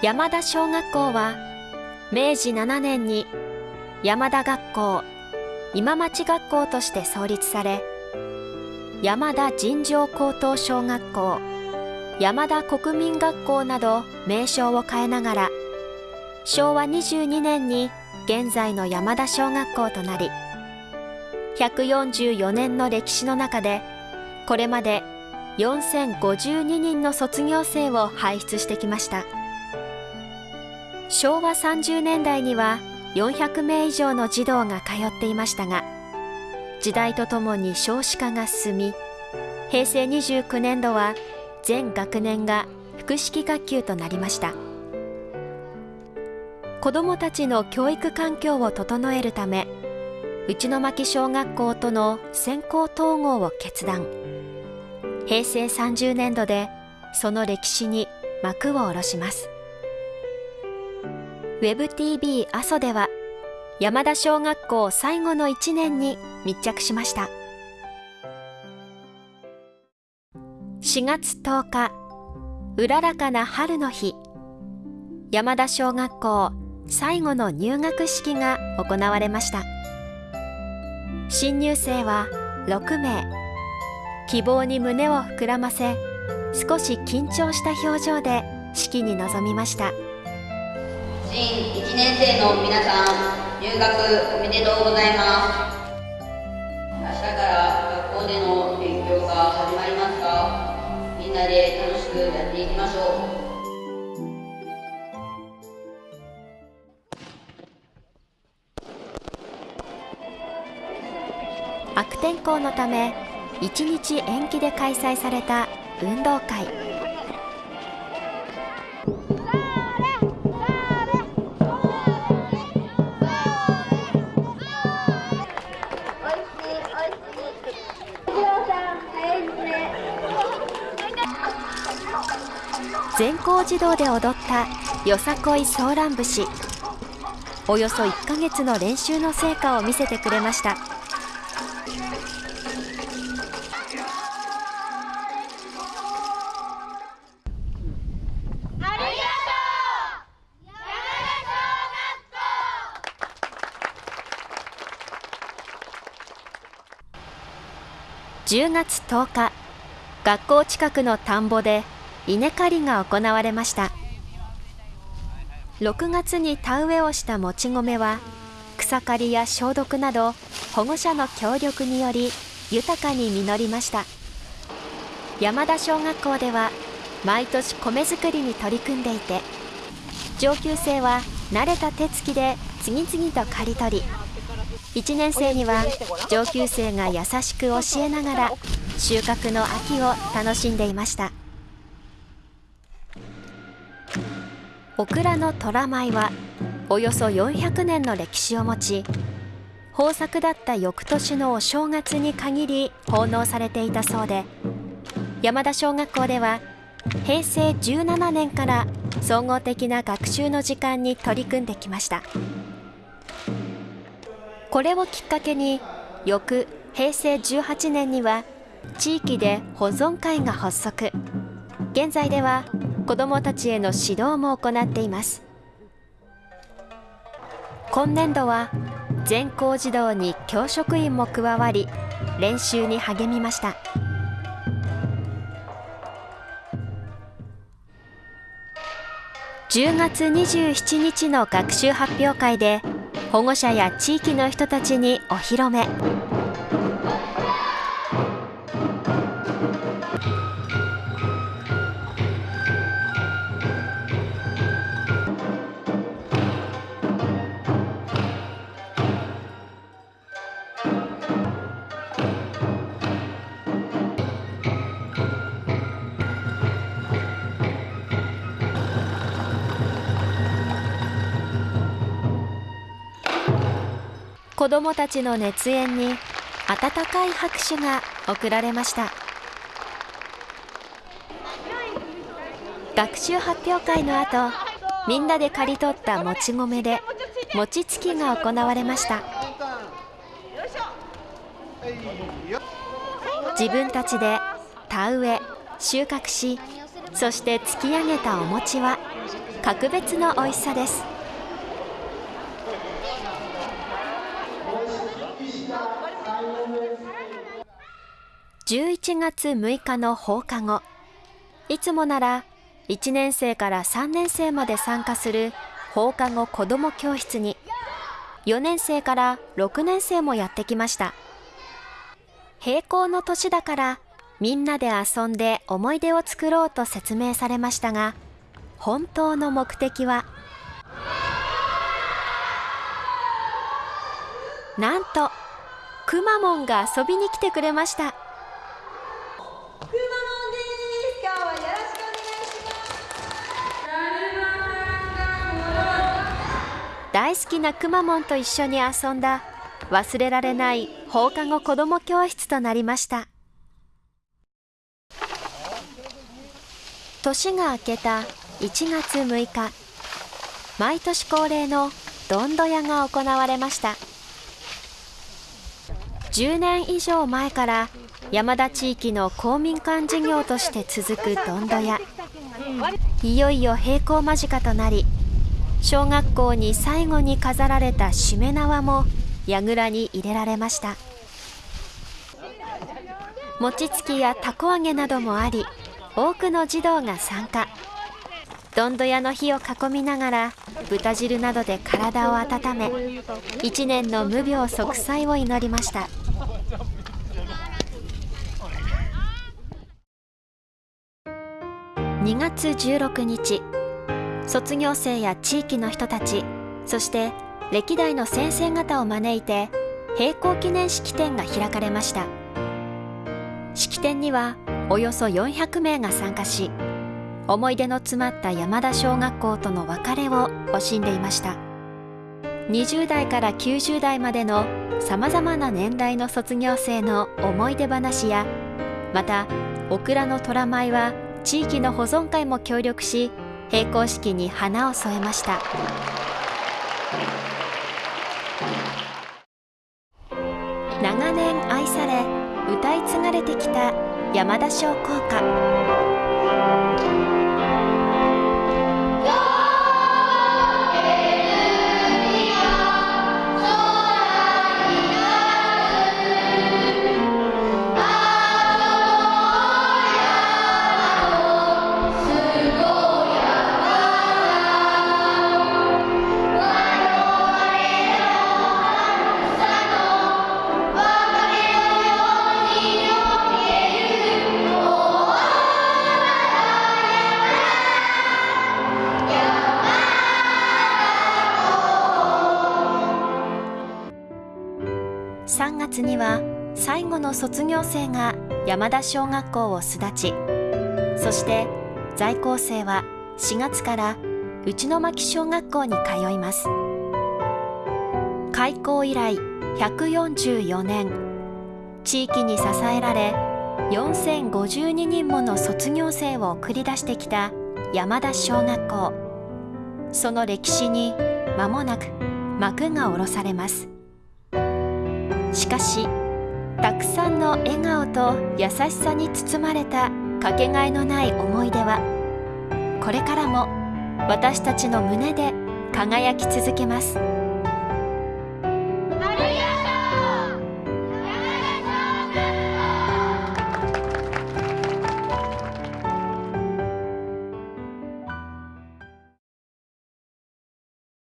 山田小学校は明治7年に山田学校今町学校として創立され山田尋常高等小学校山田国民学校など名称を変えながら昭和22年に現在の山田小学校となり144年の歴史の中でこれまで4052人の卒業生を輩出してきました。昭和30年代には400名以上の児童が通っていましたが時代とともに少子化が進み平成29年度は全学年が複式学級となりました。子どもたちの教育環境を整えるため内巻小学校との先行統合を決断。平成30年度でその歴史に幕を下ろします。WebTV 阿蘇では山田小学校最後の1年に密着しました。4月10日うららかな春の日山田小学校最後の入学式が行われました。新入生は6名希望に胸を膨らませ少し緊張した表情で式に臨みました。新1年生の皆さん入学おめでとうございます。明日から学校での勉強が始まりますがみんなで楽しくやっていきましょう。悪天候のため1日延期で開催された運動会。全校児童で踊ったよさこいソーラン節。およそ1ヶ月の練習の成果を見せてくれました。10月10日学校近くの田んぼで稲刈りが行われました。6月に田植えをしたもち米は草刈りや消毒など保護者の協力により豊かに実りました。山田小学校では毎年米作りに取り組んでいて上級生は慣れた手つきで次々と刈り取り1年生には上級生が優しく教えながら収穫の秋を楽しんでいました。オクラの虎舞はおよそ400年の歴史を持ち豊作だった翌年のお正月に限り奉納されていたそうで山田小学校では平成17年から総合的な学習の時間に取り組んできました。これをきっかけに翌平成18年には地域で保存会が発足。現在では子どもたちへの指導も行っています。今年度は全校児童に教職員も加わり練習に励みました。10月27日の学習発表会で保護者や地域の人たちにお披露目。子どもたちの熱演に温かい拍手が送られました。学習発表会の後みんなで刈り取ったもち米で餅つきが行われました。自分たちで田植え収穫しそして突き上げたお餅は格別の美味しさです。11月6日の放課後。いつもなら1年生から3年生まで参加する放課後子ども教室に4年生から6年生もやってきました。閉校の年だからみんなで遊んで思い出を作ろうと説明されましたが本当の目的はなんとくまモンが遊びに来てくれました。大好きなくまモンと一緒に遊んだ忘れられない放課後子ども教室となりました。年が明けた1月6日毎年恒例のどんど屋が行われました。10年以上前から山田地域の公民館事業として続くどんど屋いよいよ閉校間近となり小学校に最後に飾られたしめ縄も櫓に入れられました。餅つきやたこ揚げなどもあり多くの児童が参加。どんど屋の火を囲みながら豚汁などで体を温め一年の無病息災を祈りました。2月16日。卒業生や地域の人たちそして歴代の先生方を招いて閉校記念式典が開かれました。式典にはおよそ400名が参加し思い出の詰まった山田小学校との別れを惜しんでいました。20代から90代までのさまざまな年代の卒業生の思い出話やまたオクラの虎舞は地域の保存会も協力し閉校式に花を添えました。長年愛され歌い継がれてきた山田小校歌には最後の卒業生が山田小学校を巣立ちそして在校生は4月から内巻小学校に通います。開校以来144年地域に支えられ4052人もの卒業生を送り出してきた山田小学校。その歴史に間もなく幕が下ろされます。しかしたくさんの笑顔と優しさに包まれたかけがえのない思い出はこれからも私たちの胸で輝き続けます。